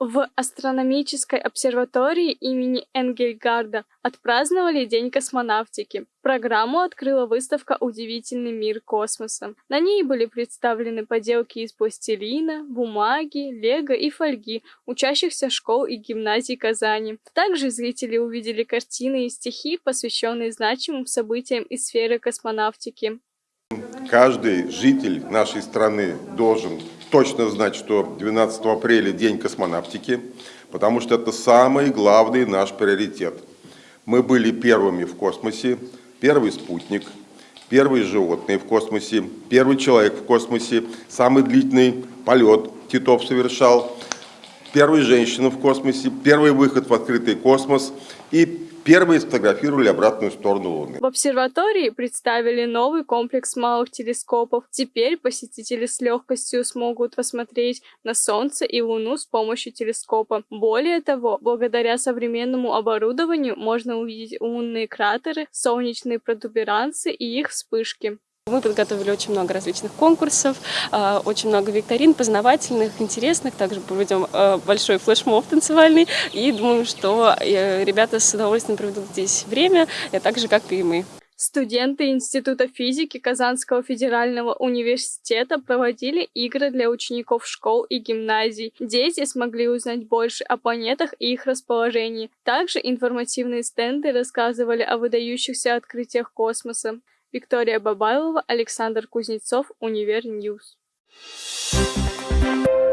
В астрономической обсерватории имени Энгельгарда отпраздновали День космонавтики. Программу открыла выставка «Удивительный мир космоса». На ней были представлены поделки из пластилина, бумаги, лего и фольги учащихся школ и гимназий Казани. Также зрители увидели картины и стихи, посвященные значимым событиям из сферы космонавтики. Каждый житель нашей страны должен точно знать, что 12 апреля день космонавтики, потому что это самый главный наш приоритет. Мы были первыми в космосе, первый спутник, первые животные в космосе, первый человек в космосе, самый длительный полет Титов совершал, первая женщина в космосе, первый выход в открытый космос и Первые сфотографировали обратную сторону Луны. В обсерватории представили новый комплекс малых телескопов. Теперь посетители с легкостью смогут посмотреть на Солнце и Луну с помощью телескопа. Более того, благодаря современному оборудованию можно увидеть лунные кратеры, солнечные протуберанцы и их вспышки. Мы подготовили очень много различных конкурсов, а, очень много викторин познавательных, интересных. Также проведем а, большой флешмоб танцевальный. И думаю, что э, ребята с удовольствием проведут здесь время, так же, как и мы. Студенты Института физики Казанского федерального университета проводили игры для учеников школ и гимназий. Дети смогли узнать больше о планетах и их расположении. Также информативные стенды рассказывали о выдающихся открытиях космоса. Виктория Бабайлова, Александр Кузнецов, Универ News. Thank you